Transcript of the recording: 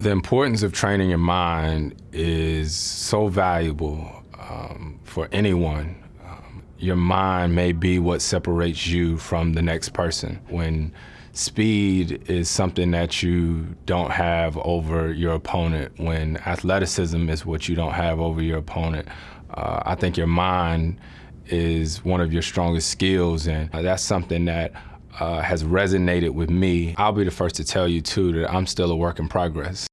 The importance of training your mind is so valuable um, for anyone. Um, your mind may be what separates you from the next person. When speed is something that you don't have over your opponent, when athleticism is what you don't have over your opponent, uh, I think your mind is one of your strongest skills, and that's something that uh, has resonated with me. I'll be the first to tell you, too, that I'm still a work in progress.